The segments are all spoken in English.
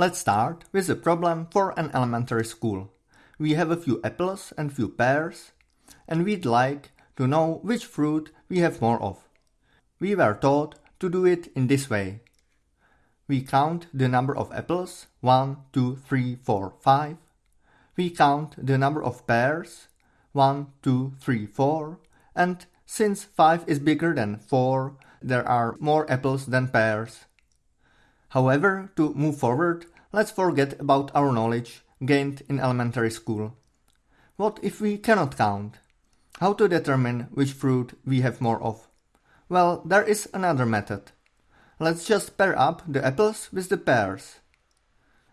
Let's start with a problem for an elementary school. We have a few apples and few pears, and we'd like to know which fruit we have more of. We were taught to do it in this way. We count the number of apples 1, 2, 3, 4, 5. We count the number of pears 1, 2, 3, 4. And since 5 is bigger than 4, there are more apples than pears. However, to move forward, let's forget about our knowledge gained in elementary school. What if we cannot count? How to determine which fruit we have more of? Well, there is another method. Let's just pair up the apples with the pears.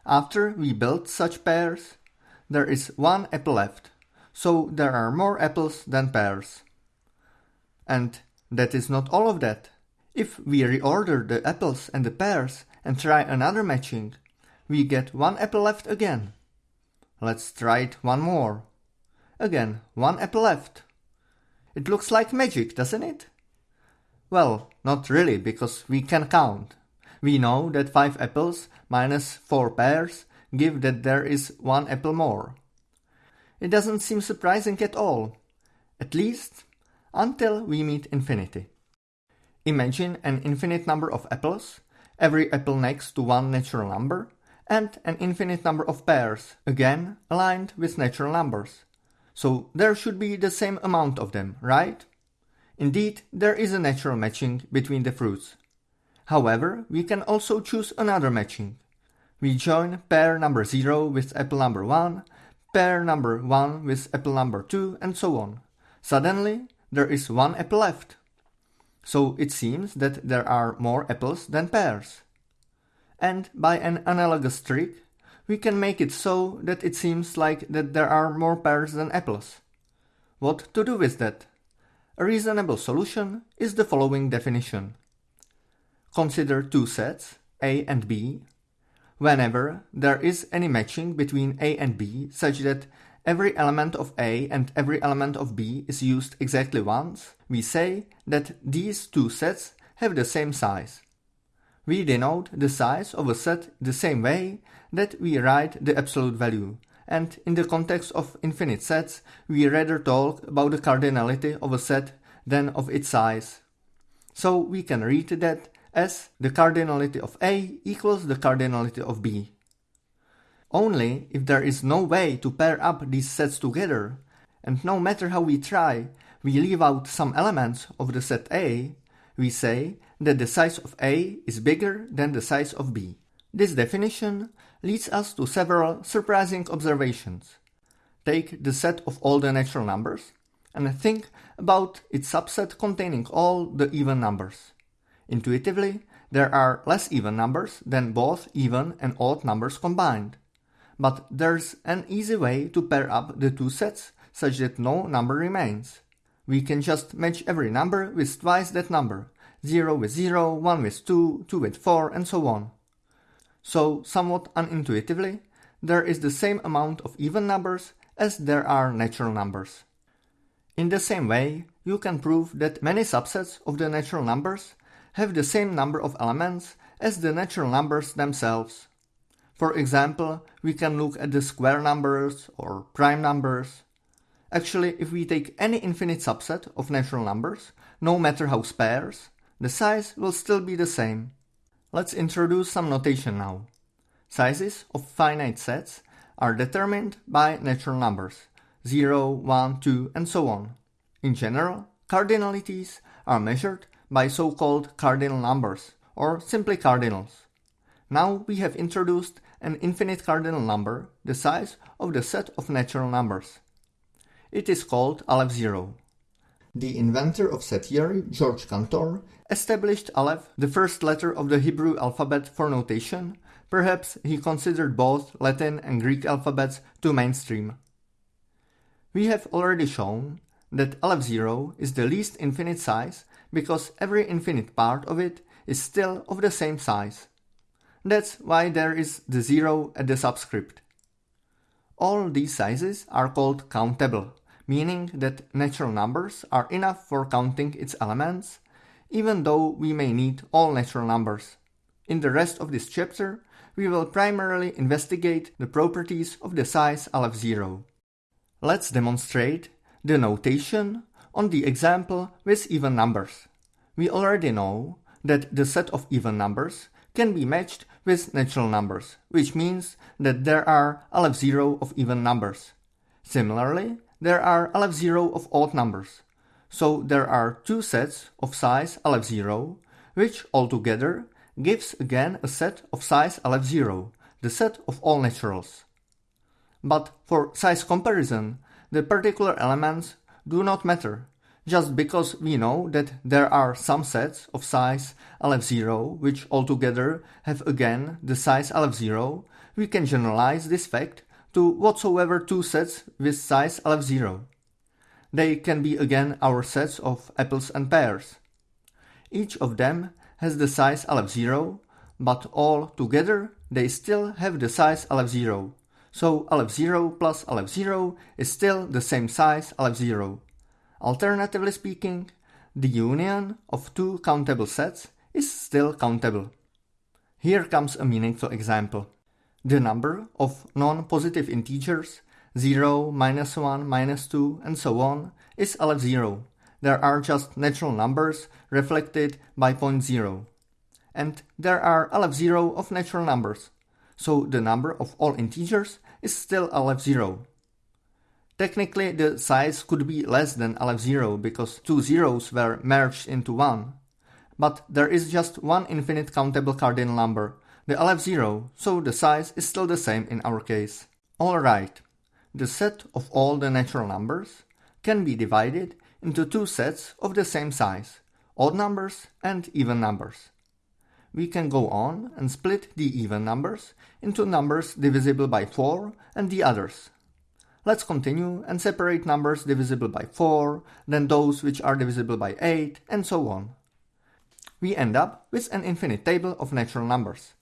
After we build such pairs, there is one apple left, so there are more apples than pears. And that is not all of that. If we reorder the apples and the pears and try another matching, we get one apple left again. Let's try it one more. Again, one apple left. It looks like magic, doesn't it? Well, not really, because we can count. We know that 5 apples minus 4 pears give that there is 1 apple more. It doesn't seem surprising at all, at least until we meet infinity. Imagine an infinite number of apples, every apple next to one natural number, and an infinite number of pears, again aligned with natural numbers. So there should be the same amount of them, right? Indeed, there is a natural matching between the fruits. However, we can also choose another matching. We join pear number 0 with apple number 1, pear number 1 with apple number 2, and so on. Suddenly, there is one apple left. So it seems that there are more apples than pears. And by an analogous trick, we can make it so that it seems like that there are more pears than apples. What to do with that? A reasonable solution is the following definition. Consider two sets, A and B. Whenever there is any matching between A and B such that every element of A and every element of B is used exactly once, we say that these two sets have the same size. We denote the size of a set the same way that we write the absolute value, and in the context of infinite sets, we rather talk about the cardinality of a set than of its size. So we can read that as the cardinality of A equals the cardinality of B. Only if there is no way to pair up these sets together, and no matter how we try, we leave out some elements of the set A, we say that the size of A is bigger than the size of B. This definition leads us to several surprising observations. Take the set of all the natural numbers and think about its subset containing all the even numbers. Intuitively, there are less even numbers than both even and odd numbers combined. But there's an easy way to pair up the two sets such that no number remains. We can just match every number with twice that number, 0 with 0, 1 with 2, 2 with 4, and so on. So, somewhat unintuitively, there is the same amount of even numbers as there are natural numbers. In the same way, you can prove that many subsets of the natural numbers have the same number of elements as the natural numbers themselves. For example, we can look at the square numbers or prime numbers. Actually, if we take any infinite subset of natural numbers, no matter how sparse, the size will still be the same. Let's introduce some notation now. Sizes of finite sets are determined by natural numbers 0, 1, 2, and so on. In general, cardinalities are measured by so-called cardinal numbers, or simply cardinals. Now we have introduced an infinite cardinal number, the size of the set of natural numbers. It is called Aleph 0. The inventor of set theory, George Cantor, established Aleph, the first letter of the Hebrew alphabet for notation, perhaps he considered both Latin and Greek alphabets too mainstream. We have already shown that Aleph 0 is the least infinite size because every infinite part of it is still of the same size. That's why there is the 0 at the subscript. All these sizes are called countable, meaning that natural numbers are enough for counting its elements even though we may need all natural numbers. In the rest of this chapter, we will primarily investigate the properties of the size Aleph 0. Let's demonstrate the notation on the example with even numbers. We already know that the set of even numbers can be matched with natural numbers, which means that there are Aleph 0 of even numbers. Similarly, there are Aleph 0 of odd numbers. So there are two sets of size Aleph 0, which altogether gives again a set of size Aleph 0, the set of all naturals. But for size comparison, the particular elements do not matter, just because we know that there are some sets of size Aleph 0 which altogether have again the size Aleph 0, we can generalize this fact to whatsoever two sets with size Aleph 0. They can be again our sets of apples and pears. Each of them has the size Aleph 0, but all together they still have the size Aleph 0. So Aleph 0 plus Aleph 0 is still the same size Aleph 0. Alternatively speaking, the union of two countable sets is still countable. Here comes a meaningful example. The number of non-positive integers 0, minus 1, minus 2, and so on is Aleph 0. There are just natural numbers reflected by point 0. And there are Aleph 0 of natural numbers, so the number of all integers is still Aleph 0. Technically, the size could be less than Aleph 0 because two zeros were merged into one. But there is just one infinite countable cardinal number, the Aleph 0, so the size is still the same in our case. Alright, the set of all the natural numbers can be divided into two sets of the same size, odd numbers and even numbers. We can go on and split the even numbers into numbers divisible by 4 and the others. Let's continue and separate numbers divisible by 4, then those which are divisible by 8, and so on. We end up with an infinite table of natural numbers.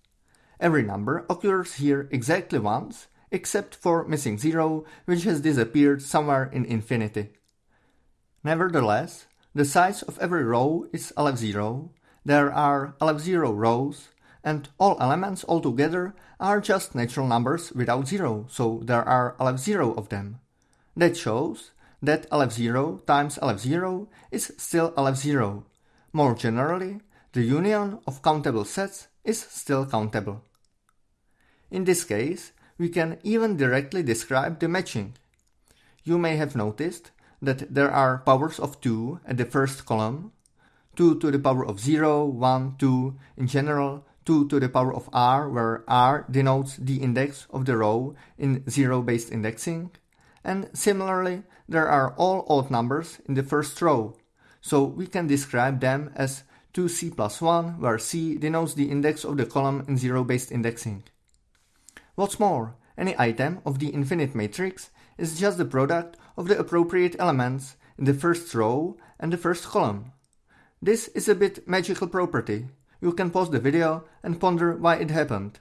Every number occurs here exactly once except for missing 0, which has disappeared somewhere in infinity. Nevertheless, the size of every row is Aleph 0, there are Aleph 0 rows, and all elements altogether are just natural numbers without 0, so there are Aleph 0 of them. That shows that Aleph 0 times Aleph 0 is still Aleph 0. More generally, the union of countable sets is still countable. In this case, we can even directly describe the matching. You may have noticed that there are powers of 2 at the first column, 2 to the power of 0, 1, 2, in general 2 to the power of r, where r denotes the index of the row in zero-based indexing, and similarly there are all odd numbers in the first row, so we can describe them as 2c plus 1, where c denotes the index of the column in zero-based indexing. What's more, any item of the infinite matrix is just the product of the appropriate elements in the first row and the first column. This is a bit magical property. You can pause the video and ponder why it happened.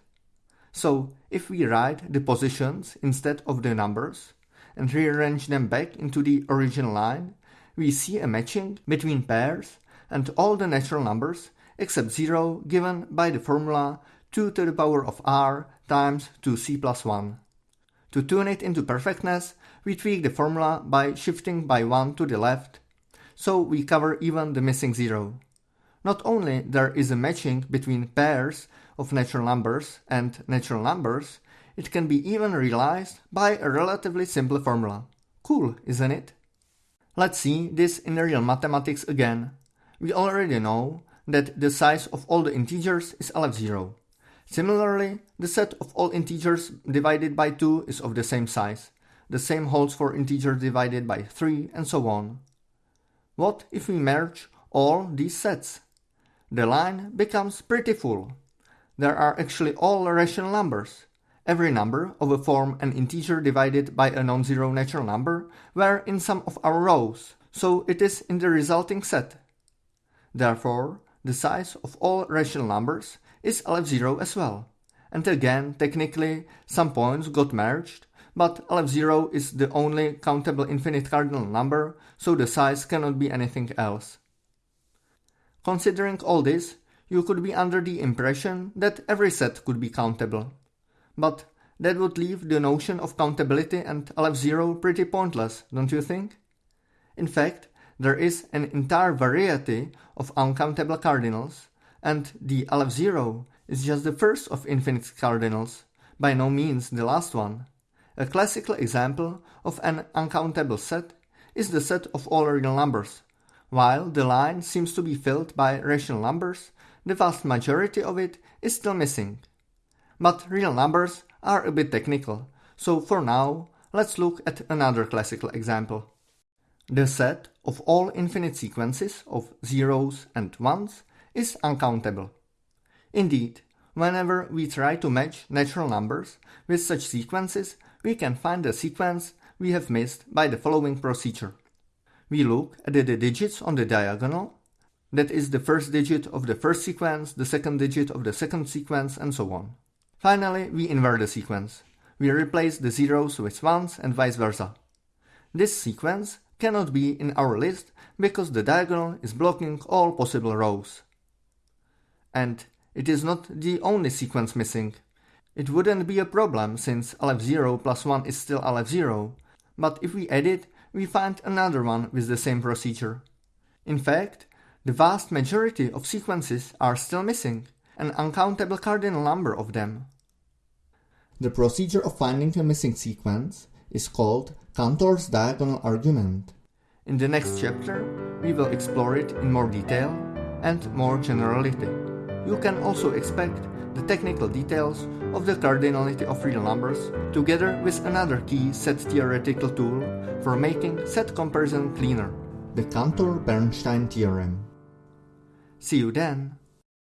So, if we write the positions instead of the numbers and rearrange them back into the original line, we see a matching between pairs and all the natural numbers except 0 given by the formula 2 to the power of r times 2c plus 1. To tune it into perfectness, we tweak the formula by shifting by 1 to the left, so we cover even the missing 0. Not only there is a matching between pairs of natural numbers and natural numbers, it can be even realized by a relatively simple formula. Cool, isn't it? Let's see this in real mathematics again. We already know that the size of all the integers is Aleph 0. Similarly, the set of all integers divided by 2 is of the same size. The same holds for integers divided by 3 and so on. What if we merge all these sets? The line becomes pretty full. There are actually all rational numbers. Every number of a form an integer divided by a non-zero natural number were in some of our rows, so it is in the resulting set. Therefore, the size of all rational numbers is Aleph 0 as well. And again, technically, some points got merged, but Aleph 0 is the only countable infinite cardinal number, so the size cannot be anything else. Considering all this, you could be under the impression that every set could be countable. But that would leave the notion of countability and Aleph 0 pretty pointless, don't you think? In fact, there is an entire variety of uncountable cardinals, and the Aleph 0 is just the first of infinite cardinals, by no means the last one. A classical example of an uncountable set is the set of all real numbers. While the line seems to be filled by rational numbers, the vast majority of it is still missing. But real numbers are a bit technical, so for now, let's look at another classical example. The set of all infinite sequences of zeros and ones is uncountable. Indeed, whenever we try to match natural numbers with such sequences, we can find the sequence we have missed by the following procedure. We look at the digits on the diagonal, that is the first digit of the first sequence, the second digit of the second sequence, and so on. Finally, we invert the sequence. We replace the zeros with ones and vice versa. This sequence cannot be in our list because the diagonal is blocking all possible rows. And it is not the only sequence missing. It wouldn't be a problem since Aleph 0 plus 1 is still Aleph 0, but if we add it, we find another one with the same procedure. In fact, the vast majority of sequences are still missing, an uncountable cardinal number of them. The procedure of finding a missing sequence is called Cantor's diagonal argument. In the next chapter, we will explore it in more detail and more generality. You can also expect the technical details of the cardinality of real numbers together with another key set theoretical tool for making set comparison cleaner, the Cantor-Bernstein theorem. See you then!